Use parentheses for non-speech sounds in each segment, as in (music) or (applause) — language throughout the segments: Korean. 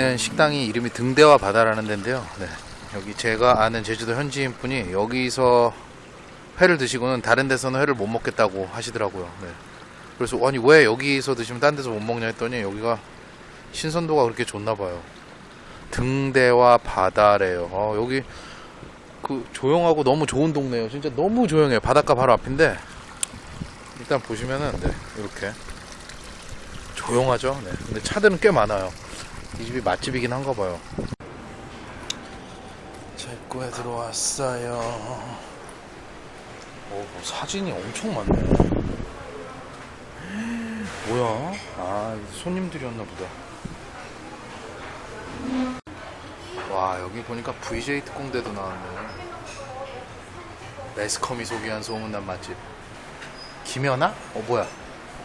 있는 식당이 이름이 등대와 바다라는 데인데요. 네. 여기 제가 아는 제주도 현지인 분이 여기서 회를 드시고는 다른 데서는 회를 못 먹겠다고 하시더라고요. 네. 그래서 아니 왜 여기서 드시면 딴 데서 못 먹냐 했더니 여기가 신선도가 그렇게 좋나 봐요. 등대와 바다래요. 어, 여기 그 조용하고 너무 좋은 동네예요. 진짜 너무 조용해요. 바닷가 바로 앞인데 일단 보시면은 네, 이렇게 조용하죠. 네. 근데 차들은 꽤 많아요. 이 집이 맛집이긴 한가 봐요. 제 거에 들어왔어요. 오, 뭐 사진이 엄청 많네. (gasps) 뭐야? 아, 손님들이었나 보다. 와, 여기 보니까 VJ 특공대도 나왔네. 매스컴이 소개한 소문난 맛집. 김연아? 어, 뭐야?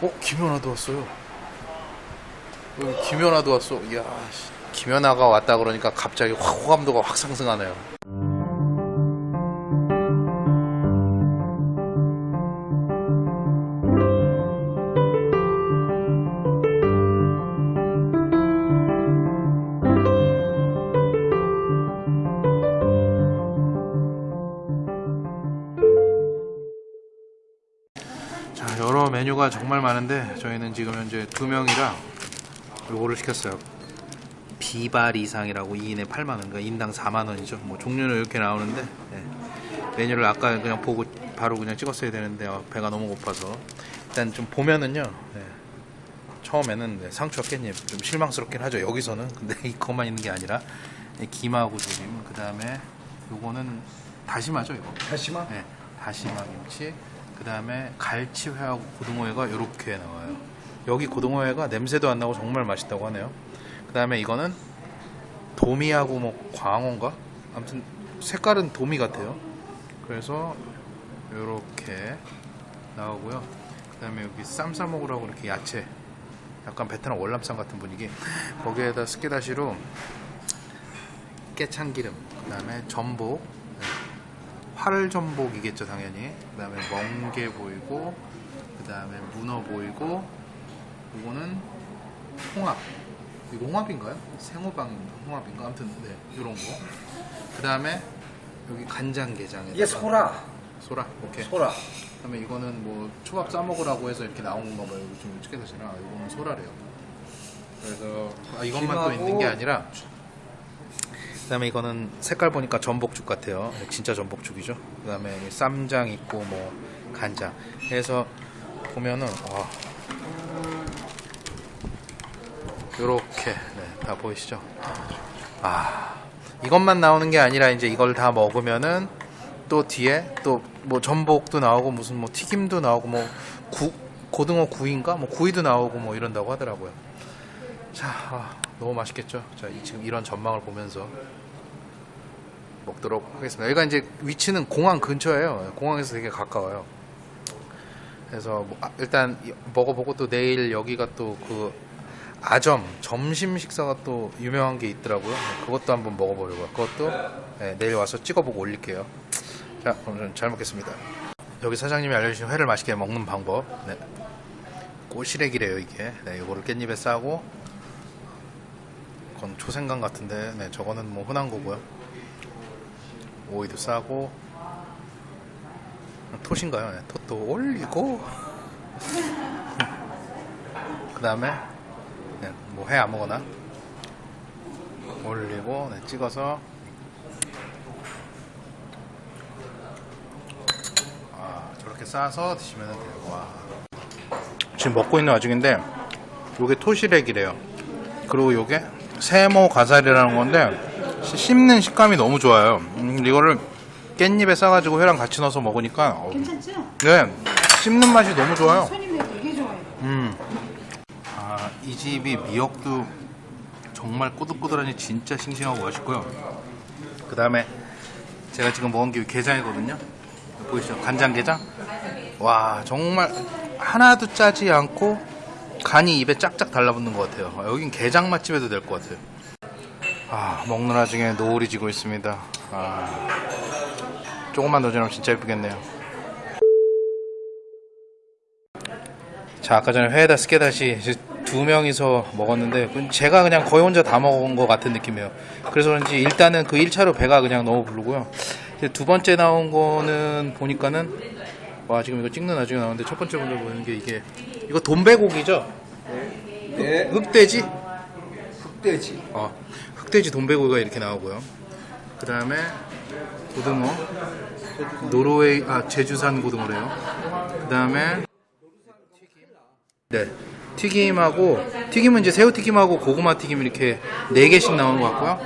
어, 김연아도 왔어요. 여기 김연아도 왔어. 이야, 씨. 김연아가 왔다 그러니까 갑자기 확 호감도가 확 상승하네요. 자, 여러 메뉴가 정말 많은데 저희는 지금 현재 두 명이라 요거를 시켰어요. 비발 이상이라고 2인에 8만 원, 그러니까 인당 4만 원이죠. 뭐 종류는 이렇게 나오는데 예. 메뉴를 아까 그냥 보고 바로 그냥 찍었어야 되는데 어, 배가 너무 고파서 일단 좀 보면은요. 예. 처음에는 네, 상추와 깻잎 좀 실망스럽긴 하죠. 여기서는 근데 (laughs) 이것만 있는 게 아니라 예, 김하고 조림, 그 다음에 요거는 다시마죠, 이거. 다시마? 네, 다시마 김치. 그 다음에 갈치회하고 고등어회가 이렇게 나와요. 여기 고등어회가 냄새도 안 나고 정말 맛있다고 하네요. 그 다음에 이거는 도미하고 뭐 광어인가? 아무튼 색깔은 도미 같아요. 그래서 이렇게 나오고요. 그 다음에 여기 쌈 싸 먹으라고 이렇게 야채. 약간 베트남 월남쌈 같은 분위기. 거기에다 스키다시로 깨참기름, 그 다음에 전복, 네. 활전복이겠죠 당연히 그 다음에 멍게 보이고 그 다음에 문어 보이고 이거는 홍합. 이거 홍합인가요? 생호박 홍합인가? 아무튼 네 이런 거그 다음에 여기 간장게장에 이게 소라. 소라. 오케이. 소라. 그 다음에 이거는 뭐 초밥 싸먹으라고 해서 이렇게 나온 건가 봐요. 좀 찍게 되시나. 이거는 소라래요. 그래서 아, 이것만 또 있는 게 아니라. 그 다음에 이거는 색깔 보니까 전복죽 같아요. 진짜 전복죽이죠. 그 다음에 쌈장 있고 뭐 간장. 그래서 보면은 와 요렇게 네, 다 보이시죠? 아 이것만 나오는 게 아니라 이제 이걸 다 먹으면은 또 뒤에 또 뭐 전복도 나오고 무슨 뭐 튀김도 나오고 뭐 구, 고등어 구이인가? 뭐 구이도 나오고 뭐 이런다고 하더라고요. 자 아, 너무 맛있겠죠? 자 이- 지금 이런 전망을 보면서 먹도록 하겠습니다. 여기가 이제 위치는 공항 근처예요. 공항에서 되게 가까워요. 그래서 뭐, 아, 일단 이- 먹어보고 또 내일 여기가 또그 아점 점심 식사가 또 유명한 게 있더라고요. 네, 그것도 한번 먹어보려고요. 그것도 네, 내일 와서 찍어보고 올릴게요. 자, 저는 잘 먹겠습니다. 여기 사장님이 알려주신 회를 맛있게 먹는 방법. 네. 꼬시래기래요 이게. 네, 이거를 깻잎에 싸고 그건 초생강 같은데, 네, 저거는 뭐 흔한 거고요. 오이도 싸고 톳인가요? 네, 톳도 올리고 (laughs) 그 다음에 네, 뭐회 아무거나 올리고 네, 찍어서 아, 저렇게 싸서 드시면 돼요. 와. 지금 먹고 있는 와중인데 요게 토시렉이래요. 그리고 요게 세모 가살이라는 건데 시- 씹는 식감이 너무 좋아요. 음, 이거를 깻잎에 싸가지고 회랑 같이 넣어서 먹으니까 어, 괜찮죠? 네 씹는 맛이 너무 좋아요. 손님들 되게 좋아해요. 음. 아, 이 집이 미역도 정말 꼬들꼬들하니 진짜 싱싱하고 맛있고요. 그 다음에 제가 지금 먹은 게 게장이거든요. 보이시죠? 간장게장? 와, 정말 하나도 짜지 않고 간이 입에 짝짝 달라붙는 것 같아요. 아, 여긴 게장 맛집에도 될 것 같아요. 아, 먹는 와중에 노을이 지고 있습니다. 아, 조금만 더 지나면 진짜 예쁘겠네요. 자, 아까 전에 회에다 스케다시 두 명이서 먹었는데 제가 그냥 거의 혼자 다 먹은 것 같은 느낌이에요. 그래서 그런지 일단은 그 1차로 배가 그냥 너무 부르고요. 두 번째 나온 거는 보니까는 와 지금 이거 찍는 나중에 나오는데 첫 번째 먼저 보는 게 이게 이거 돈배고기죠? 네, 흑돼지? 흑돼지. 어, 흑돼지 돈배고기가 이렇게 나오고요. 그 다음에 고등어, 노르웨이 아 제주산 고등어래요. 그 다음에 네 튀김하고 튀김은 이제 새우 튀김하고 고구마 튀김 이렇게 네 개씩 나오는 것 같고요.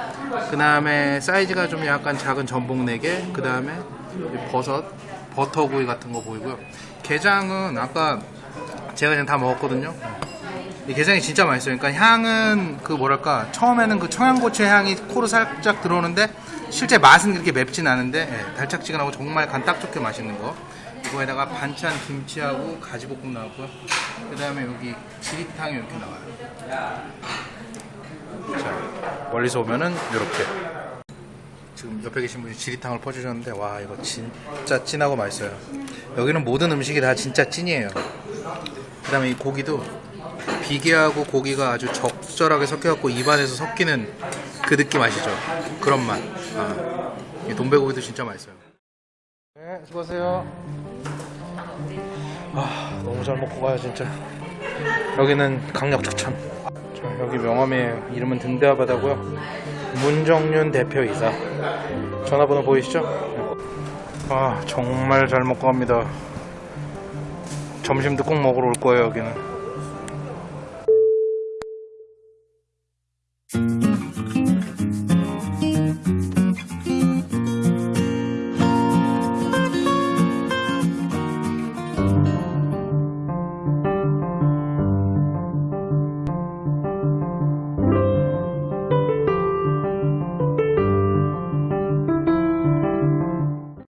그 다음에 사이즈가 좀 약간 작은 전복 네 개. 그 다음에 버섯, 버터구이 같은 거 보이고요. 게장은 아까 제가 그냥 다 먹었거든요. 이 게장이 진짜 맛있어요. 그러니까 향은 그 뭐랄까 처음에는 그 청양고추 향이 코로 살짝 들어오는데 실제 맛은 그렇게 맵진 않은데 예, 달짝지근하고 정말 간 딱 좋게 맛있는 거. 이거에다가 반찬 김치하고 가지볶음 나왔고요. 그 다음에 여기 지리탕이 이렇게 나와요. 자 멀리서 오면은 이렇게. 지금 옆에 계신 분이 지리탕을 퍼주셨는데 와 이거 진짜 진하고 맛있어요. 여기는 모든 음식이 다 진짜 찐이에요. 그 다음에 이 고기도 비계하고 고기가 아주 적절하게 섞여갖고 입안에서 섞이는 그 느낌 아시죠? 그런 맛. 아, 이 돈배고기도 진짜 맛있어요. 네, 수고하세요. 아, 너무 잘 먹고 가요, 진짜. 여기는 강력 추천. 자, 여기 명함에 이름은 등대화 바다고요. 문정윤 대표이사. 전화번호 보이시죠? 네. 아, 정말 잘 먹고 갑니다. 점심도 꼭 먹으러 올 거예요, 여기는.